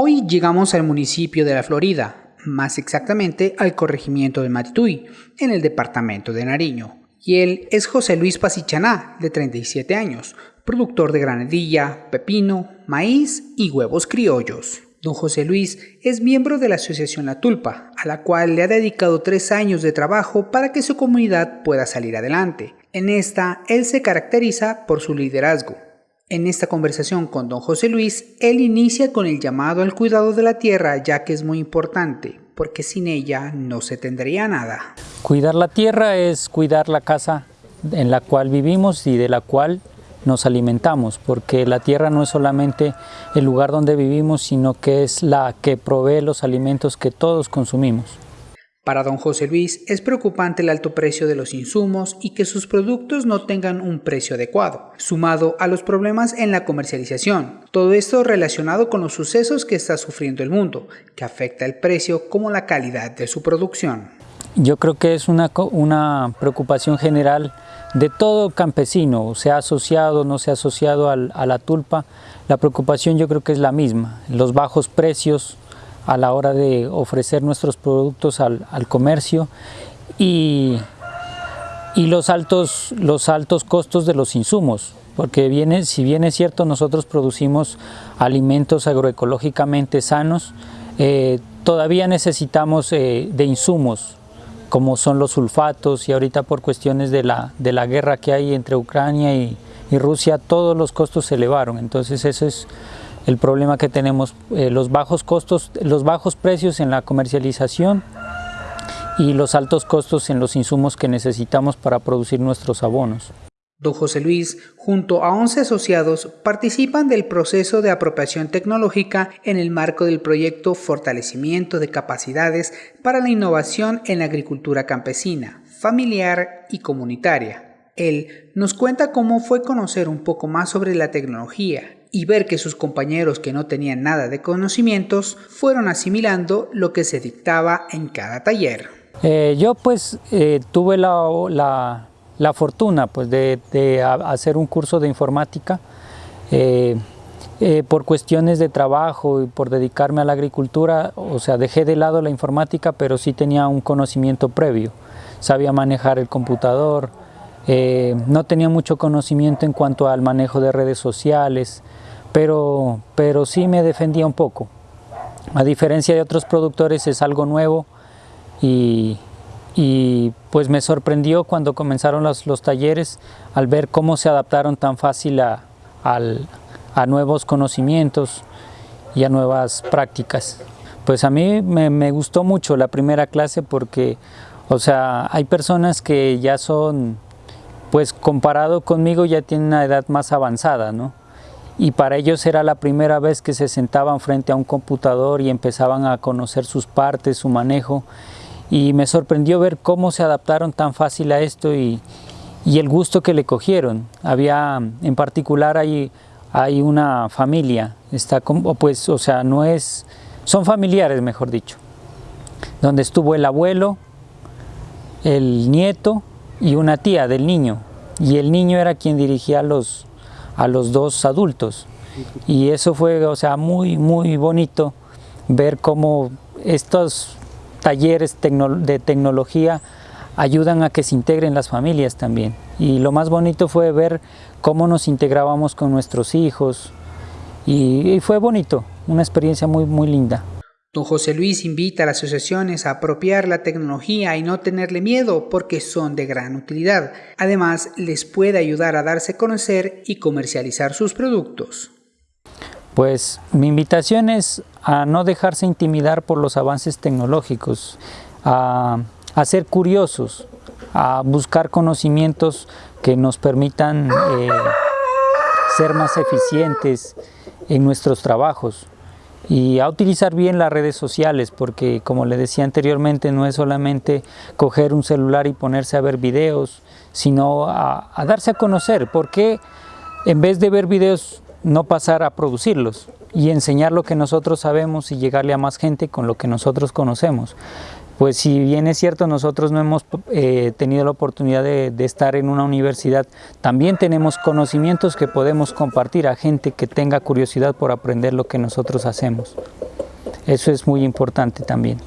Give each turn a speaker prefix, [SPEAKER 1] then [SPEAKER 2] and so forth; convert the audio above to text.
[SPEAKER 1] Hoy llegamos al municipio de La Florida, más exactamente al corregimiento de Matituy, en el departamento de Nariño. Y él es José Luis Pasichaná, de 37 años, productor de granadilla, pepino, maíz y huevos criollos. Don José Luis es miembro de la Asociación La Tulpa, a la cual le ha dedicado tres años de trabajo para que su comunidad pueda salir adelante. En esta, él se caracteriza por su liderazgo. En esta conversación con don José Luis, él inicia con el llamado al cuidado de la tierra, ya que es muy importante, porque sin ella no se tendría nada.
[SPEAKER 2] Cuidar la tierra es cuidar la casa en la cual vivimos y de la cual nos alimentamos, porque la tierra no es solamente el lugar donde vivimos, sino que es la que provee los alimentos que todos consumimos.
[SPEAKER 1] Para don José Luis es preocupante el alto precio de los insumos y que sus productos no tengan un precio adecuado, sumado a los problemas en la comercialización. Todo esto relacionado con los sucesos que está sufriendo el mundo, que afecta el precio como la calidad de su producción.
[SPEAKER 2] Yo creo que es una, una preocupación general de todo campesino, sea asociado o no sea asociado al, a la tulpa, la preocupación yo creo que es la misma, los bajos precios, a la hora de ofrecer nuestros productos al, comercio y, y, los, altos, los altos costos de los insumos, porque viene, si bien es cierto nosotros producimos alimentos agroecológicamente sanos, eh, todavía necesitamos eh, de insumos como son los sulfatos y ahorita por cuestiones de la, de la guerra que hay entre Ucrania y, y Rusia todos los costos se elevaron, entonces eso es el problema que tenemos, eh, los bajos costos, los bajos precios en la comercialización y los altos costos en los insumos que necesitamos para producir nuestros abonos.
[SPEAKER 1] Don José Luis, junto a 11 asociados, participan del proceso de apropiación tecnológica en el marco del proyecto Fortalecimiento de Capacidades para la Innovación en la Agricultura Campesina, Familiar y Comunitaria. Él nos cuenta cómo fue conocer un poco más sobre la tecnología y ver que sus compañeros que no tenían nada de conocimientos fueron asimilando lo que se dictaba en cada taller.
[SPEAKER 2] Eh, yo pues eh, tuve la, la, fortuna pues, de, de, hacer un curso de informática eh, por cuestiones de trabajo y por dedicarme a la agricultura, o sea, dejé de lado la informática, pero sí tenía un conocimiento previo. Sabía manejar el computador, no tenía mucho conocimiento en cuanto al manejo de redes sociales, pero, pero sí me defendía un poco. A diferencia de otros productores es algo nuevo y, pues me sorprendió cuando comenzaron los, talleres al ver cómo se adaptaron tan fácil a, a nuevos conocimientos y a nuevas prácticas. Pues a mí me, me, gustó mucho la primera clase porque, o sea, hay personas que ya son, pues comparado conmigo ya tienen una edad más avanzada, ¿no? y para ellos era la primera vez que se sentaban frente a un computador y empezaban a conocer sus partes, su manejo y me sorprendió ver cómo se adaptaron tan fácil a esto y, el gusto que le cogieron. Había, en particular hay, hay una familia, está como, pues, o sea, no es, son familiares mejor dicho, donde estuvo el abuelo, el nieto y una tía del niño y el niño era quien dirigía los, a los dos adultos. Y eso fue, o sea, muy, muy bonito ver cómo estos talleres de tecnología ayudan a que se integren las familias también. Y lo más bonito fue ver cómo nos integrábamos con nuestros hijos y fue bonito, una experiencia muy, muy linda.
[SPEAKER 1] Don José Luis invita a las asociaciones a apropiar la tecnología y no tenerle miedo porque son de gran utilidad. Además, les puede ayudar a darse a conocer y comercializar sus productos.
[SPEAKER 2] Pues mi invitación es a no dejarse intimidar por los avances tecnológicos, a, ser curiosos, a buscar conocimientos que nos permitan eh, ser más eficientes en nuestros trabajos y a utilizar bien las redes sociales porque como le decía anteriormente no es solamente coger un celular y ponerse a ver videos sino a, darse a conocer. Porque en vez de ver videos no pasar a producirlos y enseñar lo que nosotros sabemos y llegarle a más gente con lo que nosotros conocemos pues si bien es cierto nosotros no hemos eh, tenido la oportunidad de, de, estar en una universidad, también tenemos conocimientos que podemos compartir a gente que tenga curiosidad por aprender lo que nosotros hacemos. Eso es muy importante también.